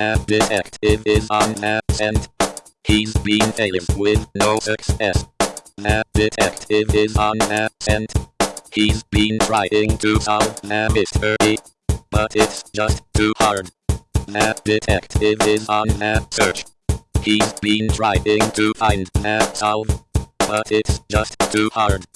That detective is on absent. He's been failing with no success. That detective is on absent. He's been trying to solve that mystery. But it's just too hard. That detective is on that search. He's been trying to find that solve. But it's just too hard.